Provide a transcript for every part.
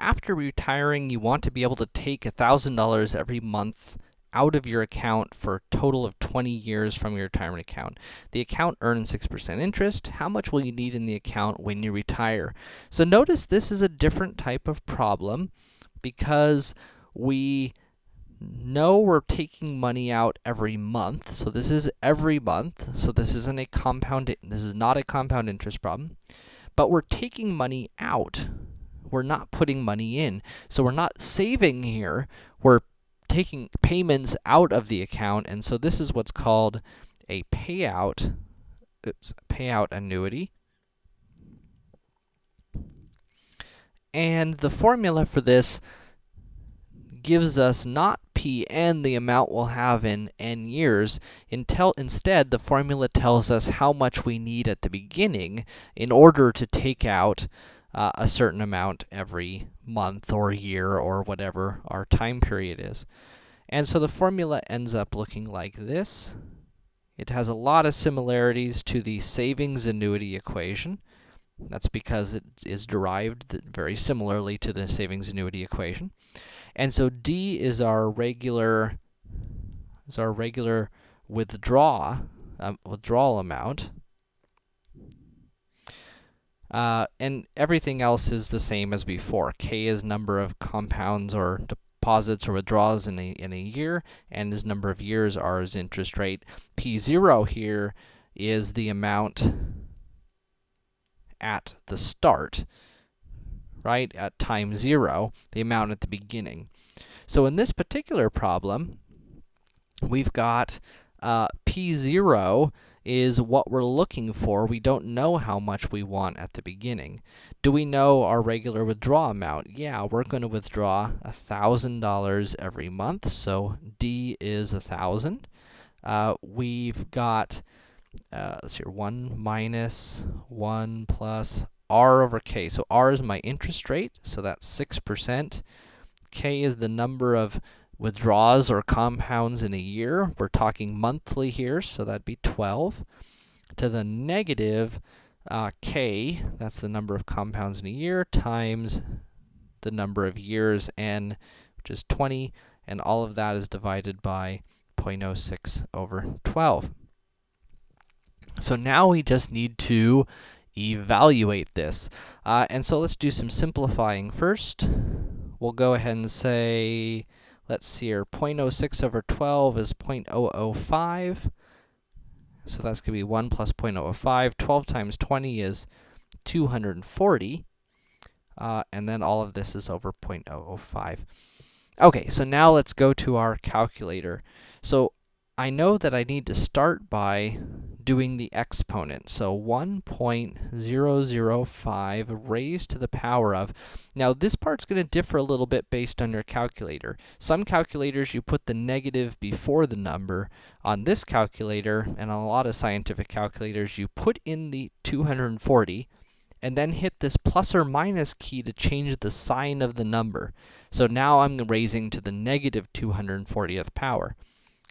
after retiring, you want to be able to take $1,000 every month out of your account for a total of 20 years from your retirement account. The account earns 6% interest. How much will you need in the account when you retire? So notice this is a different type of problem because we know we're taking money out every month. So this is every month. So this isn't a compound, this is not a compound interest problem. But we're taking money out. We're not putting money in. So we're not saving here. We're taking payments out of the account. And so this is what's called a payout, oops, payout annuity. And the formula for this gives us not p and the amount we'll have in n years. Intel, instead, the formula tells us how much we need at the beginning in order to take out uh, a certain amount every month or year or whatever our time period is. And so the formula ends up looking like this. It has a lot of similarities to the savings annuity equation. That's because it is derived very similarly to the savings annuity equation. And so D is our regular is our regular withdraw um, withdrawal amount. Uh, and everything else is the same as before. K is number of compounds or deposits or withdrawals in a, in a year, and is number of years, R is interest rate. P0 here is the amount at the start right, at time 0, the amount at the beginning. So in this particular problem, we've got uh, P0 is what we're looking for. We don't know how much we want at the beginning. Do we know our regular withdrawal amount? Yeah, we're going to withdraw $1,000 every month, so D is 1,000. Uh, we've got, uh, let's see, here, 1 minus 1 plus r over k. So r is my interest rate, so that's 6%. k is the number of withdrawals or compounds in a year. We're talking monthly here, so that'd be 12. To the negative uh, k, that's the number of compounds in a year, times the number of years, n, which is 20, and all of that is divided by 0.06 over 12. So now we just need to evaluate this. Uh, and so let's do some simplifying first. We'll go ahead and say, let's see here, 0.06 over 12 is 0.005. So that's going to be 1 plus 0.005. 12 times 20 is 240. Uh, and then all of this is over 0.005. Okay, so now let's go to our calculator. So I know that I need to start by doing the exponent. So 1.005 raised to the power of. Now this part's going to differ a little bit based on your calculator. Some calculators you put the negative before the number. On this calculator, and on a lot of scientific calculators, you put in the 240, and then hit this plus or minus key to change the sign of the number. So now I'm raising to the negative 240th power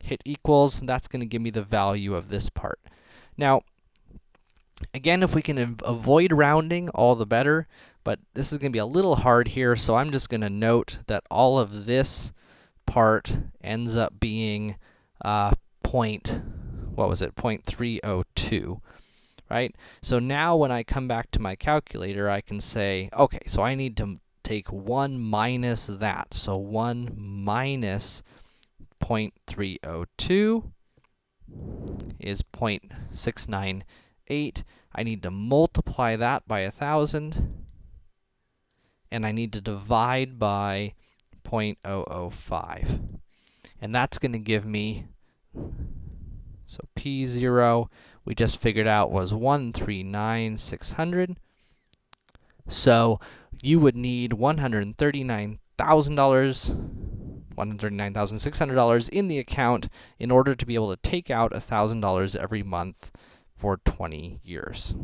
hit equals, and that's going to give me the value of this part. Now, again, if we can avoid rounding, all the better, but this is going to be a little hard here, so I'm just going to note that all of this part ends up being uh, point, what was it, 0.302, right? So now when I come back to my calculator, I can say, okay, so I need to take 1 minus that. So 1 minus 0.302 is 0.698. I need to multiply that by 1,000, and I need to divide by 0.005. And that's going to give me, so P0, we just figured out was 139,600. So, you would need $139,000 $139,600 in the account in order to be able to take out $1,000 every month for 20 years.